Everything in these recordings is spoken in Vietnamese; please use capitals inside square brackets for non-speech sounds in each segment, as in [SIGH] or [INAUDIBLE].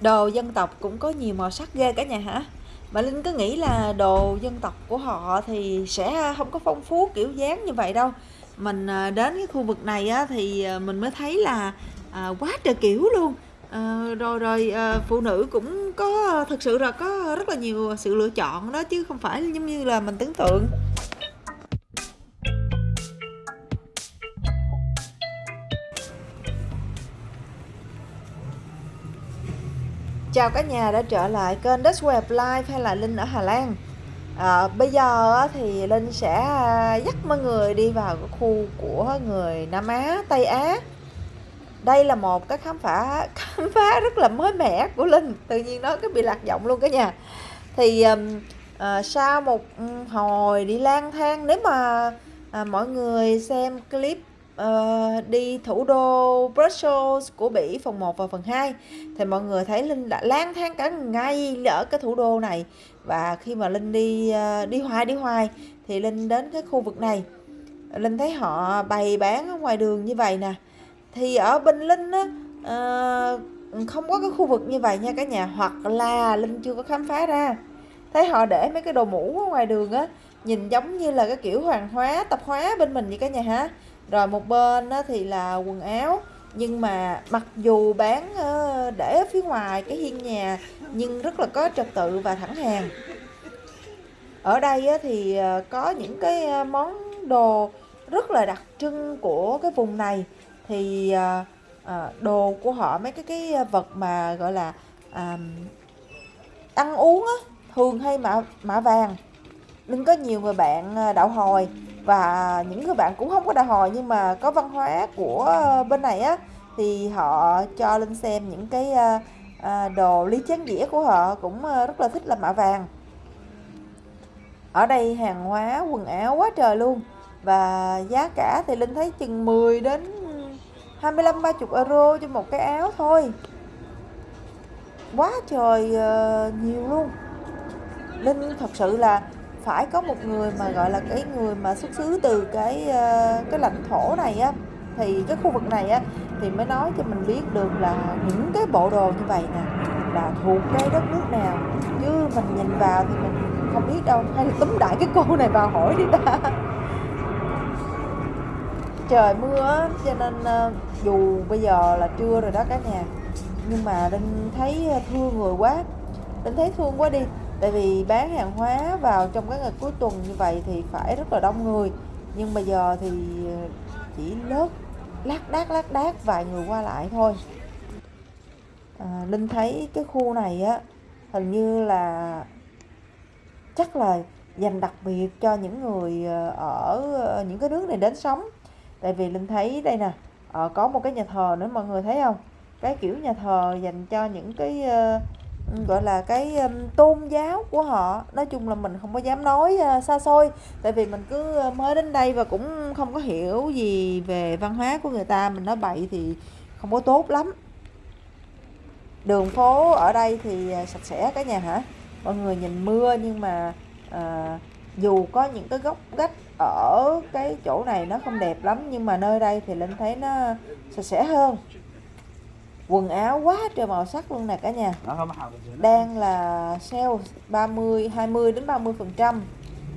Đồ dân tộc cũng có nhiều màu sắc ghê cả nhà hả? Mà Linh cứ nghĩ là đồ dân tộc của họ thì sẽ không có phong phú kiểu dáng như vậy đâu. Mình à, đến cái khu vực này á, thì à, mình mới thấy là à, quá trời kiểu luôn. Ờ, rồi rồi à, phụ nữ cũng có thực sự là có rất là nhiều sự lựa chọn đó chứ không phải giống như là mình tưởng tượng. Chào cả nhà đã trở lại kênh Dutch Web Live hay là Linh ở Hà Lan. À, Bây giờ thì Linh sẽ à, dắt mọi người đi vào cái khu của người Nam Á, Tây Á. Đây là một cái khám phá [LAUGHS] khám phá rất là mới mẻ của Linh. Tự nhiên nó cứ bị lạc giọng luôn cả nhà. Thì à, sau một hồi đi lang thang Nếu mà à, mọi người xem clip uh, đi thủ đô Brussels của Bỉ phần 1 và phần 2 thì mọi người thấy Linh đã lang thang cả ngày ở cái thủ đô này. Và khi mà Linh đi uh, đi hoài đi hoài thì Linh đến cái khu vực này. Linh thấy họ bày bán ở ngoài đường như vậy nè. Thì ở bên Linh á uh, không có cái khu vực như vậy nha cả nhà. Hoặc là Linh chưa có khám phá ra. Thấy họ để mấy cái đồ mũ ở ngoài đường á nhìn giống như là cái kiểu hoàng hóa tập hóa bên mình vậy cả nhà hả rồi một bên đó thì là quần áo. Nhưng mà mặc dù bán ờ, để ở phía ngoài cái hiên nhà nhưng rất là có trật tự và thẳng hàng. Ở đây thì ờ, có những cái ờ, món đồ rất là đặc trưng của cái vùng này. Thì đồ của họ mấy cái cái vật mà gọi là à, ăn uống á thường hay mạ mạ vàng. Đừng có nhiều người bạn đạo hồi và những người bạn cũng không có đòi hỏi nhưng mà có văn hóa của bên này á, thì họ cho lên xem những cái ờ, ờ, đồ ly chén dĩa của họ cũng ờ, rất là thích là mạ vàng. Ở đây hàng hóa, quần áo quá trời luôn. Và giá cả thì Linh thấy chừng 10 đến 25 30 euro cho một cái áo thôi. Quá trời nhiều luôn. Linh thật sự là phải có một người mà, gọi là, cái người mà xuất xứ từ cái ờ, cái lãnh thổ này á. Thì cái khu vực này á, thì mới nói cho mình biết được là những cái bộ đồ như vậy nè, là thuộc cái đất nước nào. Chứ mình nhìn vào thì mình không biết đâu, hay là túm đại cái cô này vào hỏi đi ta. Trời mưa cho nên ờ, dù bây giờ là trưa rồi đó cả nhà, nhưng mà đang thấy ờ, thương người quá. Đang thấy thương quá đi tại vì bán hàng hóa vào trong cái ngày cuối tuần như vậy thì phải rất là đông người. Nhưng bây giờ thì ờ, chỉ lớp lác đác lác đác vài người qua lại thôi. À, linh thấy cái khu này á hình như là chắc là dành đặc biệt cho những người ờ, ở ờ, những cái nước này đến sống. Tại vì linh thấy đây nè có một cái nhà thờ nữa mọi người thấy không? Cái kiểu nhà thờ dành cho những cái Ừ, gọi là cái um, tôn giáo của họ. Nói chung là mình không có dám nói uh, xa xôi tại vì mình cứ uh, mới đến đây và cũng không có hiểu gì về văn hóa của người ta. Mình nói bậy thì không có tốt lắm. Đường phố ở đây thì uh, sạch sẽ cả nhà hả? Mọi người nhìn mưa nhưng mà uh, dù có những cái góc gách ở cái chỗ này nó không đẹp lắm nhưng mà nơi đây thì linh thấy nó sạch sẽ hơn quần áo quá trời màu sắc luôn nè cả nhà. Đang là sale 30 20 đến 30 phần trăm.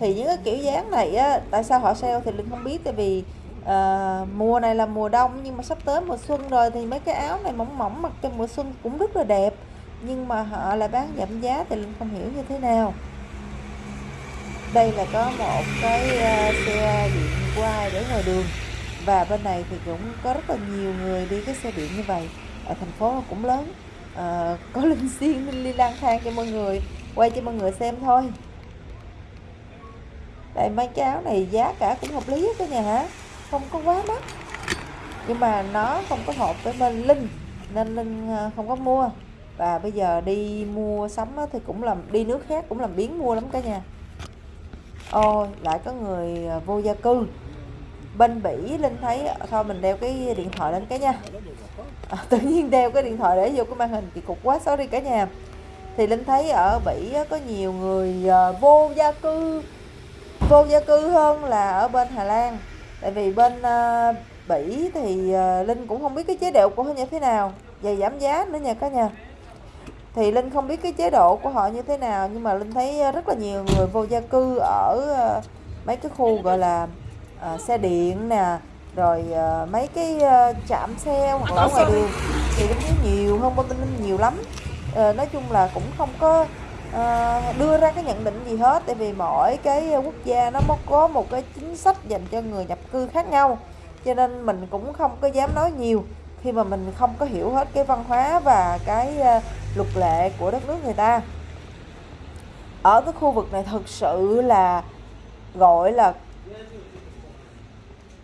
Thì những cái kiểu dáng này á tại sao họ sale thì linh không biết tại vì uh, mùa này là mùa đông nhưng mà sắp tới mùa xuân rồi thì mấy cái áo này mỏng mỏng mặc trong mùa xuân cũng rất là đẹp. Nhưng mà họ lại bán giảm giá thì linh không hiểu như thế nào. Đây là có một cái uh, xe điện qua để ngoài đường. Và bên này thì cũng có rất là nhiều người đi cái xe điện như vậy ở thành phố cũng lớn. À, có linh [LAUGHS] xiên linh ly lang thang cho mọi người quay cho mọi người xem thôi. Đây mấy cái áo này giá cả cũng hợp lý cả nhà hả? Không có quá mắc. Nhưng mà nó không có hợp với bên linh nên linh ờ, không có mua. Và bây giờ đi mua sắm thì cũng làm đi nước khác cũng làm biến mua lắm cả nhà. Ôi lại có người ờ, vô gia cư bên bỉ linh thấy thôi mình đeo cái điện thoại lên cái nha. À, tự nhiên đeo cái điện thoại để vô cái màn hình kỳ cục quá sorry cả nhà. Thì linh thấy ở bỉ có nhiều người à, vô gia cư. Vô gia cư hơn là ở bên hà lan. Tại vì bên uh, bỉ thì uh, linh cũng không biết cái chế độ của họ như thế nào. Và giảm giá nữa nha cả nhà. Thì linh không biết cái chế độ của họ như thế nào nhưng mà linh thấy rất là nhiều người vô gia cư ở mấy cái khu gọi là uh, xe điện nè rồi uh, mấy cái ờ, uh, chạm xe hoặc là ở ngoài đường thì cũng thấy nhiều hơn bên ninh nhiều lắm. Uh, nói chung là cũng không có uh, đưa ra cái nhận định gì hết tại vì mỗi cái quốc gia nó có một cái chính sách dành cho người nhập cư khác nhau cho nên mình cũng không có dám nói nhiều. Khi mà mình không có hiểu hết cái văn hóa và cái uh, luật lệ của đất nước người ta. Ở cái khu vực này thực sự là gọi là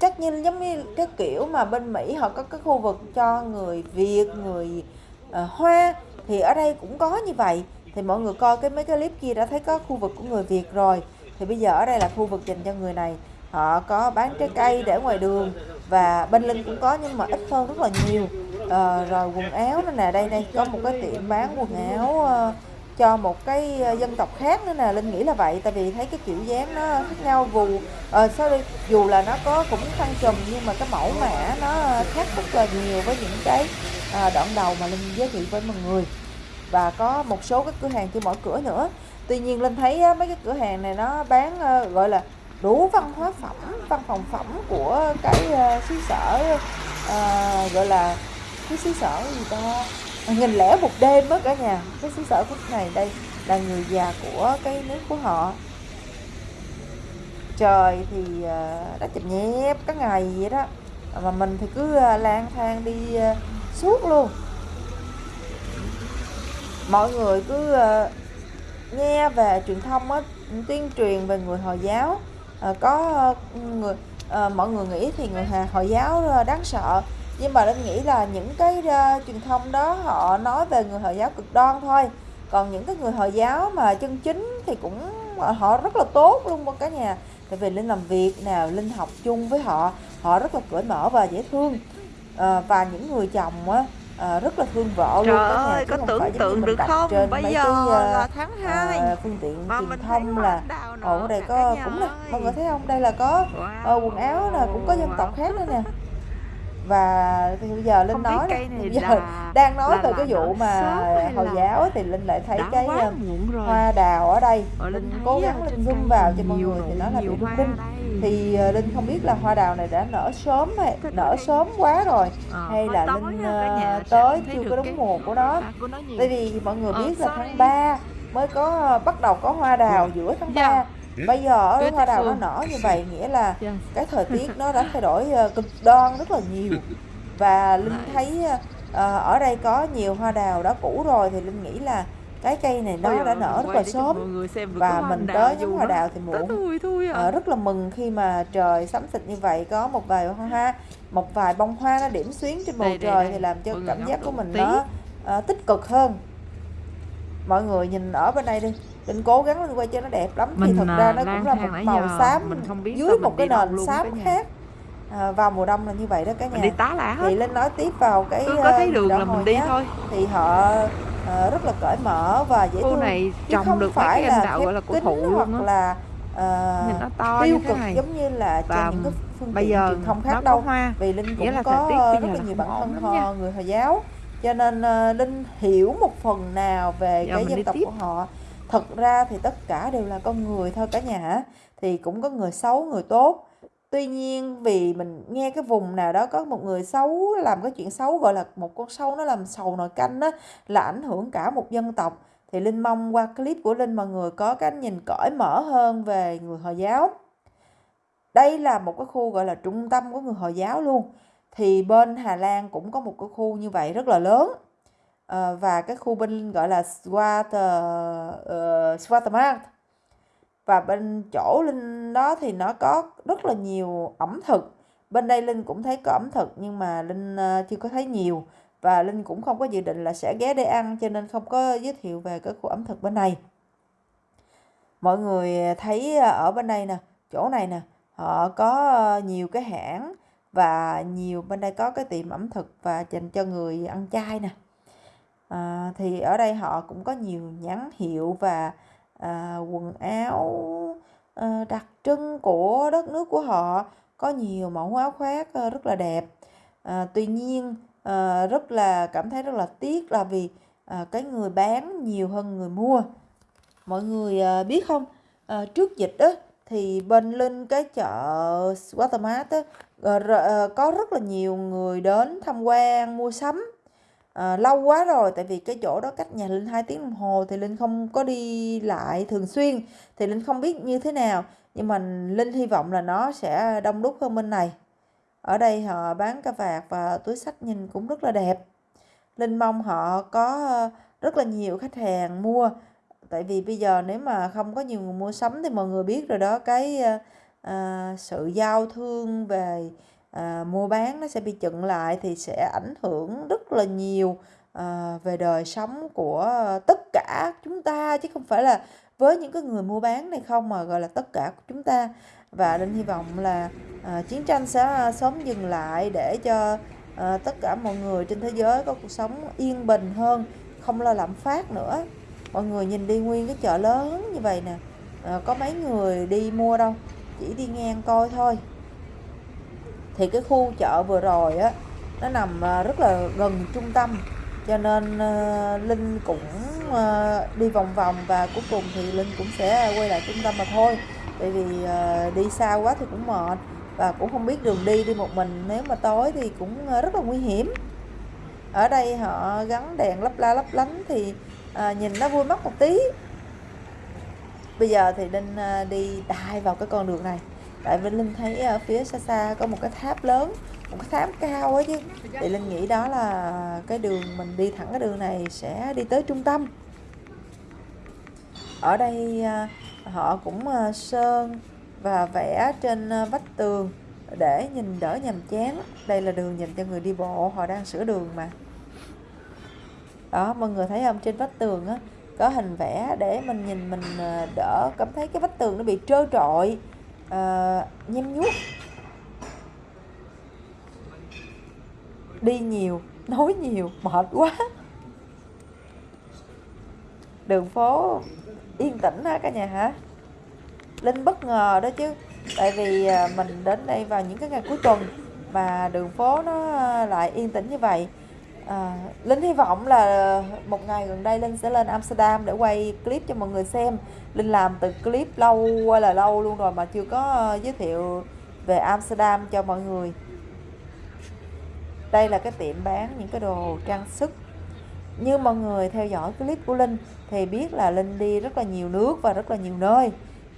chắc như giống như cái kiểu mà bên Mỹ họ có cái khu vực cho người Việt người uh, Hoa thì ở đây cũng có như vậy. Thì mọi người coi cái mấy cái clip kia đã thấy có khu vực của người Việt rồi. Thì bây giờ ở đây là khu vực dành cho người này. Họ có bán trái cây để ngoài đường và bên linh cũng có nhưng mà ít hơn rất là nhiều. À, rồi quần áo nữa nè. Đây đây có một cái tiệm bán quần áo uh, cho một cái ờ, dân tộc khác nữa nè. Linh nghĩ là vậy tại vì thấy cái kiểu dáng nó khác nhau. Dù uh, sorry dù là nó có cũng khăn trùm nhưng mà cái mẫu mã nó khác rất là nhiều với những cái uh, đoạn đầu mà linh giới thiệu với mọi người. Và có một số các cửa hàng trên mỗi cửa nữa. Tuy nhiên linh thấy mấy cái cửa hàng này nó bán uh, gọi là đủ văn hóa phẩm văn phòng phẩm của cái uh, xứ sở uh, gọi là cái xứ sở gì ta? Nghìn lẻ một đêm đó cả nhà. Cái xứ sở của này đây là người già của cái nước của họ. Trời thì ờ, đã chụp nhép các ngày vậy đó. Mà mình thì cứ ờ, lang thang đi ờ, suốt luôn. Mọi người cứ nghe về truyền thông á, tuyên truyền về người hồi giáo. Có người mọi người nghĩ thì người hồi giáo đáng sợ nhưng mà linh nghĩ là những cái uh, truyền thông đó họ nói về người hồi giáo cực đoan thôi. Còn những cái người hồi giáo mà chân chính thì cũng họ rất là tốt luôn cả nhà. Tại vì linh làm việc nào linh học chung với họ họ rất là cởi mở và dễ thương. À, và những người chồng á à, rất là thương vợ Trời luôn cả nhà ơi, có tưởng tượng được không? trên bây giờ cái, là tháng 2 uh, phương tiện mà truyền thông là ở đây có cũng là mọi người thấy không? Đây là có wow. uh, quần áo nè cũng có dân tộc khác nữa nè và thì bây giờ linh Không nói cây này bây giờ là [LAUGHS] đang nói là- về là cái vụ mà hồi giáo thì linh lại thấy cái rồi. hoa đào ở đây. Ờ, linh cố gắng linh zoom vào cho mọi người thì nó là bị đây. thì uh, linh không biết là hoa đào này đã nở sớm hay nở sớm quá rồi Ờ, hay là linh uh, tới chưa có đúng mùa của nó. tại vì mọi người Ờ, biết là tháng 3 mới có bắt đầu có hoa đào giữa tháng 3 Dạ. Bây giờ ở hoa đào nó nở như vậy nghĩa là Yes. cái thời tiết nó đã thay đổi ờ, cực đoan rất là nhiều [LAUGHS] và linh thấy ờ, ở đây có nhiều hoa đào đã cũ rồi thì linh nghĩ là cái cây này nó đã nở rất là sớm và mình tới ngắm hoa đào thì muộn thui thui à. Ờ, rất là mừng khi mà trời sắm xịt như vậy có một vài hoa một vài bông hoa nó điểm xuyến trên bầu Đây, trời đây. thì làm cho Mọi cảm giác của mình tí. nó ờ, tích cực hơn mọi người nhìn ở bên đây đi linh cố gắng linh quay cho nó đẹp lắm. Thì Mình, thật à, ra nó cũng là một màu xám mình không biết dưới một cái nền xám khác. À, vào mùa đông là như vậy đó cả nhà. đi tá lả hết. Thì linh nói tiếp vào cái cứ có thấy ờ, đường là mình đi nhé. thôi. Thì họ ờ, rất là cởi mở và dễ thương. này chứ không được phải cái là gọi là cổ thụ hoặc á. là nhìn nó to tiêu cực này. giống như là và trên những cái phương bây tiện giờ truyền thông khác đâu. hoa. Vì linh cũng là có bây rất là là nhiều ổn thân hò người hồi giáo. Cho nên linh hiểu một phần nào về Giờ cái dân tộc tiếp. của họ thật ra thì tất cả đều là con người thôi cả nhà hả? Thì cũng có người xấu, người tốt. Tuy nhiên vì mình nghe cái vùng nào đó có một người xấu làm cái chuyện xấu, gọi là một con sâu nó làm sầu nồi canh á, là ảnh hưởng cả một dân tộc. Thì linh mong qua clip của linh mọi người có cái nhìn cởi mở hơn về người hồi giáo. Đây là một cái khu gọi là trung tâm của người hồi giáo luôn. Thì bên Hà Lan cũng có một cái khu như vậy rất là lớn. Ờ, và cái khu bên gọi là Swater ờ, uh, Swatermark và bên chỗ Linh đó thì nó có rất là nhiều ẩm thực. Bên đây Linh cũng thấy có ẩm thực nhưng mà Linh uh, chưa có thấy nhiều. Và Linh cũng không có dự định là sẽ ghé để ăn cho nên không có giới thiệu về cái khu ẩm thực bên này. Mọi người thấy ở bên đây nè chỗ này nè họ có nhiều cái hãng và nhiều bên đây có cái tiệm ẩm thực và dành cho người ăn chay nè à, thì ở đây họ cũng có nhiều nhãn hiệu và à, quần áo à, đặc trưng của đất nước của họ có nhiều mẫu áo khoác rất là đẹp. À, tuy nhiên à, rất là cảm thấy rất là tiếc là vì à, cái người bán nhiều hơn người mua. Mọi người à, biết không? À, trước dịch đó thì bên linh cái chợ Watermart á, à, có rất là nhiều người đến tham quan mua sắm à, lâu quá rồi tại vì cái chỗ đó cách nhà linh 2 tiếng đồng hồ thì linh không có đi lại thường xuyên thì linh không biết như thế nào. Nhưng mà linh hy vọng là nó sẽ đông đúc hơn bên này. Ở đây họ bán cà vạt và túi sách nhìn cũng rất là đẹp. Linh mong họ có ờ, rất là nhiều khách hàng mua. Tại vì bây giờ nếu mà không có nhiều người mua sắm thì mọi người biết rồi đó cái à, sự giao thương về à, mua bán nó sẽ bị chững lại thì sẽ ảnh hưởng rất là nhiều à, về đời sống của tất cả chúng ta chứ không phải là với những cái người mua bán này không mà gọi là tất cả của chúng ta. Và linh hy vọng là à, chiến tranh sẽ sớm dừng lại để cho à, tất cả mọi người trên thế giới có cuộc sống yên bình hơn không lo lạm phát nữa. Mọi người nhìn đi nguyên cái chợ lớn như vậy nè à, có mấy người đi mua đâu chỉ đi ngang coi thôi thì cái khu chợ vừa rồi á nó nằm à, rất là gần trung tâm. Cho nên ờ, linh cũng ờ, đi vòng vòng và cuối cùng thì linh cũng sẽ quay lại trung tâm mà thôi. Tại vì ờ, đi xa quá thì cũng mệt và cũng không biết đường đi đi một mình. Nếu mà tối thì cũng rất là nguy hiểm. Ở đây họ gắn đèn lấp la lấp lánh thì à, nhìn nó vui mắt một tí. Bây giờ thì linh đi đại vào cái con đường này tại Vinh linh thấy ở phía xa xa có một cái tháp lớn, một cái tháp cao ấy chứ. Thì linh nghĩ đó là cái đường mình đi thẳng cái đường này sẽ đi tới trung tâm. Ở đây à, họ cũng à, sơn và vẽ trên à, vách tường để nhìn đỡ nhàm chán. Đây là đường dành cho người đi bộ, họ đang sửa đường mà. Đó, mọi người thấy không? Trên vách tường á, có hình vẽ để mình nhìn, mình đỡ cảm thấy cái vách tường nó bị trơ trọi. Ờ, uh, nhem nhuốc. Đi nhiều nói nhiều mệt quá. Đường phố yên tĩnh ha cả nhà hả? Linh bất ngờ đó chứ tại vì ờ, mình đến đây vào những cái ngày cuối tuần mà đường phố nó ờ, lại yên tĩnh như vậy. À, Linh hy vọng là một ngày gần đây Linh sẽ lên Amsterdam để quay clip cho mọi người xem. Linh làm từ clip lâu qua là lâu luôn rồi mà chưa có ờ, giới thiệu về Amsterdam cho mọi người. Đây là cái tiệm bán những cái đồ trang sức. Như mọi người theo dõi clip của Linh thì biết là Linh đi rất là nhiều nước và rất là nhiều nơi.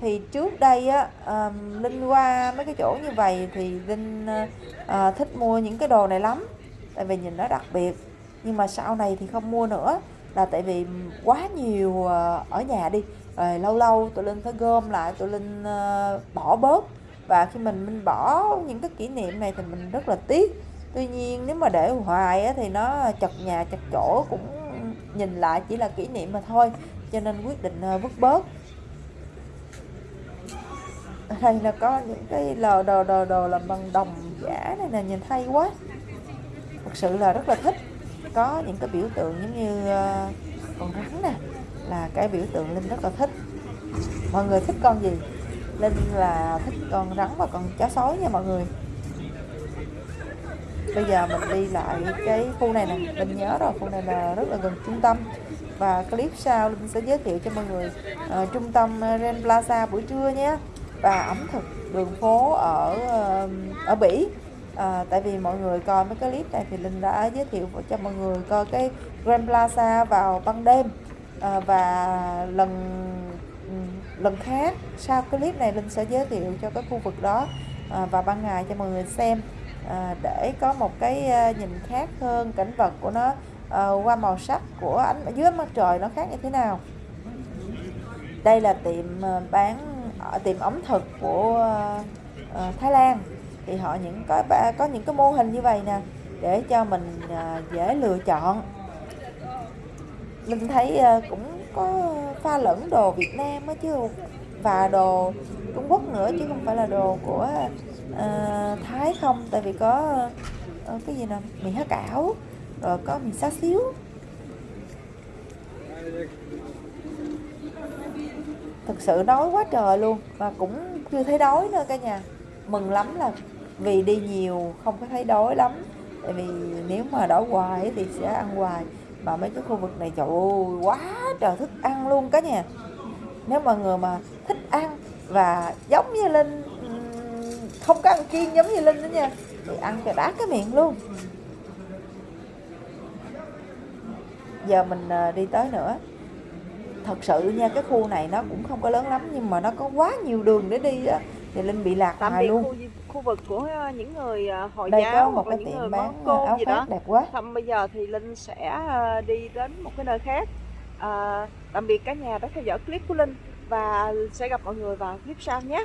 Thì trước đây á um, Linh qua mấy cái chỗ như vậy thì Linh uh, thích mua những cái đồ này lắm tại vì nhìn nó đặc biệt. Nhưng mà sau này thì không mua nữa. Là tại vì quá nhiều ờ, ở nhà đi. Rồi lâu lâu tụi linh phải gom lại tụi linh ờ, bỏ bớt. Và khi mình mình bỏ những cái kỷ niệm này thì mình rất là tiếc. Tuy nhiên nếu mà để hoài á, thì nó chật nhà chật chỗ cũng nhìn lại chỉ là kỷ niệm mà thôi. Cho nên quyết định ờ, vứt bớt. Đây là có những cái lò đồ đồ đồ làm bằng đồng giả này nè nhìn hay quá thật sự là rất là thích. Có những cái biểu tượng giống như uh, con rắn nè là cái biểu tượng linh rất là thích. Mọi người thích con gì? Linh là thích con rắn và con chó sói nha mọi người. Bây giờ mình đi lại cái khu này nè linh nhớ rồi khu này là rất là gần trung tâm. Và clip sau linh sẽ giới thiệu cho mọi người uh, trung tâm ờ, Ren Plaza buổi trưa nhé. Và ẩm thực đường phố ở uh, ở Bỉ à, tại vì mọi người coi mấy cái clip này thì linh đã giới thiệu cho mọi người coi cái Grand Plaza vào ban đêm. À, và lần lần khác sau cái clip này linh sẽ giới thiệu cho cái khu vực đó ờ, à, vào ban ngày cho mọi người xem. À, để có một cái à, nhìn khác hơn cảnh vật của nó à, qua màu sắc của ánh dưới mặt trời nó khác như thế nào. Đây là tiệm bán ở tiệm ẩm thực của uh, Thái Lan thì họ những có có những cái mô hình như vậy nè để cho mình à, dễ lựa chọn. Mình thấy à, cũng có pha lẫn đồ Việt Nam á chứ và đồ Trung Quốc nữa chứ không phải là đồ của uh, Thái không. Tại vì có uh, cái gì nè mì há cảo rồi có mì xá xíu. Thực sự đói quá trời luôn và cũng chưa thấy đói nữa cả nhà. Mừng lắm là vì đi nhiều không có thấy đói lắm. Tại vì nếu mà đói hoài thì sẽ ăn hoài. Mà mấy cái khu vực này trời ơi quá trời thức ăn luôn cả nhà. Nếu mà người mà thích ăn và giống như linh không có ăn kiêng giống như linh đó nha thì ăn cho đá cái miệng luôn. Giờ mình ờ, đi tới nữa. Thật sự nha cái khu này nó cũng không có lớn lắm nhưng mà nó có quá nhiều đường để đi á. Thì linh bị lạc hoài luôn khu vực của ờ, những người ờ, hồi đây giáo một hoặc là những người bán côn áo gì đó. đẹp quá. Xong bây giờ thì Linh sẽ ờ, đi đến một cái nơi khác. À, Tạm biệt cả nhà đã theo dõi clip của Linh Và sẽ gặp mọi người vào clip sau nhé